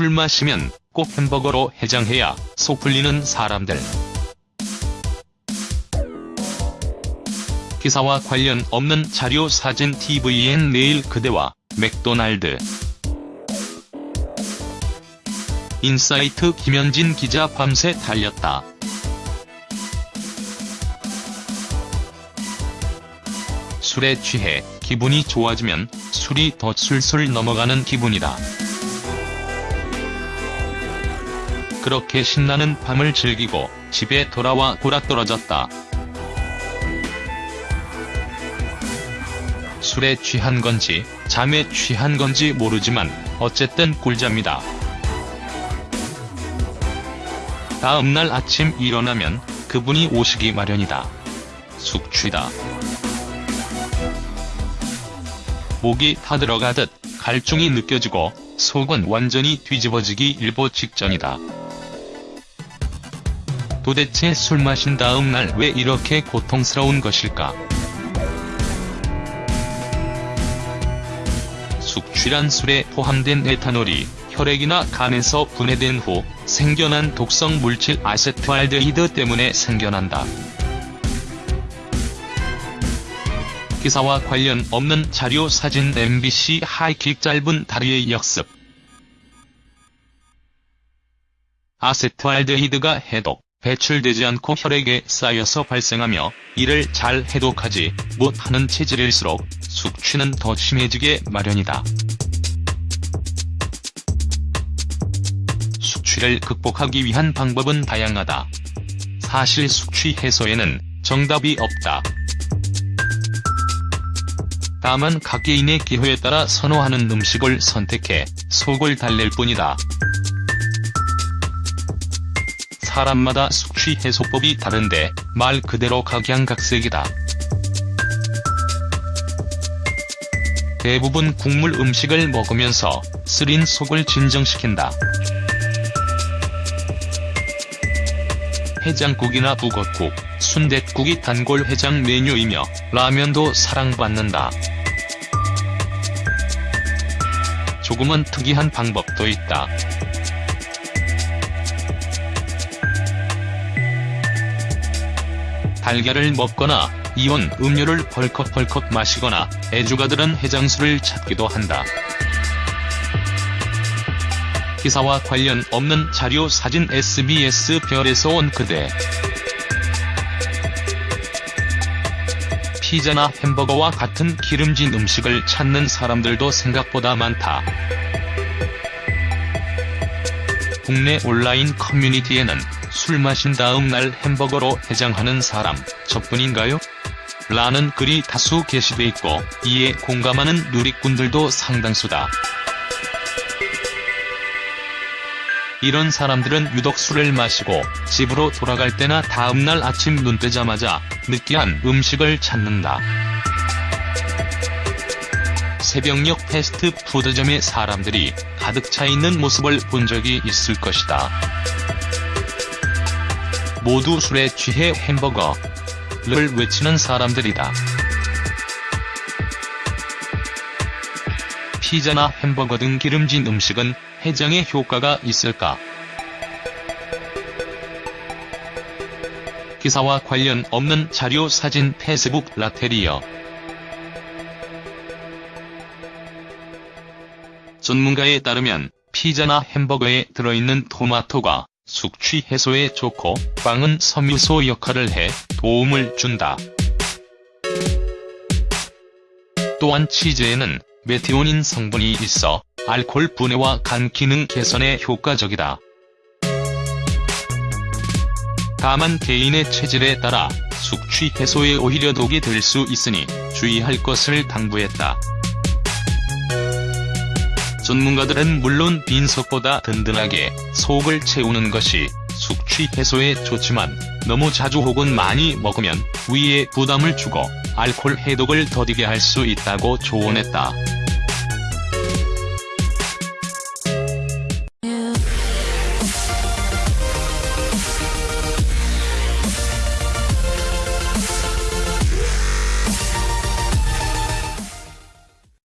술 마시면 꼭 햄버거로 해장해야 속 풀리는 사람들. 기사와 관련 없는 자료 사진 tvn 내일 그대와 맥도날드 인사이트 김현진 기자 밤새 달렸다. 술에 취해 기분이 좋아지면 술이 더 술술 넘어가는 기분이다. 그렇게 신나는 밤을 즐기고 집에 돌아와 골아떨어졌다. 술에 취한 건지 잠에 취한 건지 모르지만 어쨌든 꿀잠이다. 다음날 아침 일어나면 그분이 오시기 마련이다. 숙취다. 목이 타들어가듯 갈증이 느껴지고 속은 완전히 뒤집어지기 일보 직전이다. 도대체 술 마신 다음 날 왜 이렇게 고통스러운 것일까? 숙취란 술에 포함된 에탄올이 혈액이나 간에서 분해된 후 생겨난 독성 물질 아세트알데히드 때문에 생겨난다. 기사와 관련 없는 자료 사진 MBC 하이킥 짧은 다리의 역습 아세트알데히드가 해독, 배출되지 않고 혈액에 쌓여서 발생하며 이를 잘 해독하지 못하는 체질일수록 숙취는 더 심해지게 마련이다. 숙취를 극복하기 위한 방법은 다양하다. 사실 숙취 해소에는 정답이 없다. 다만 각 개인의 기호에 따라 선호하는 음식을 선택해 속을 달랠 뿐이다. 사람마다 숙취 해소법이 다른데 말 그대로 각양각색이다. 대부분 국물 음식을 먹으면서 쓰린 속을 진정시킨다. 해장국이나 북엇국, 순댓국이 단골 해장 메뉴이며 라면도 사랑받는다. 조금은 특이한 방법도 있다. 달걀을 먹거나 이온 음료를 벌컥벌컥 마시거나 애주가들은 해장술을 찾기도 한다. 기사와 관련 없는 자료 사진 SBS 별에서 온 그대 피자나 햄버거와 같은 기름진 음식을 찾는 사람들도 생각보다 많다. 국내 온라인 커뮤니티에는 술 마신 다음 날 햄버거로 해장하는 사람 저뿐인가요? 라는 글이 다수 게시돼 있고 이에 공감하는 누리꾼들도 상당수다. 이런 사람들은 유독 술을 마시고 집으로 돌아갈 때나 다음날 아침 눈 뜨자마자 느끼한 음식을 찾는다. 새벽녘 패스트푸드점에 사람들이 가득 차 있는 모습을 본 적이 있을 것이다. 모두 술에 취해 햄버거를 외치는 사람들이다. 피자나 햄버거 등 기름진 음식은 해장에 효과가 있을까? 기사와 관련 없는 자료 사진 페이스북 라테리어 전문가에 따르면 피자나 햄버거에 들어있는 토마토가 숙취 해소에 좋고 빵은 섬유소 역할을 해 도움을 준다. 또한 치즈에는 메티오닌 성분이 있어 알코올 분해와 간 기능 개선에 효과적이다. 다만 개인의 체질에 따라 숙취 해소에 오히려 독이 될 수 있으니 주의할 것을 당부했다. 전문가들은 물론 빈속보다 든든하게 속을 채우는 것이 숙취 해소에 좋지만 너무 자주 혹은 많이 먹으면 위에 부담을 주고 알코올 해독을 더디게 할 수 있다고 조언했다.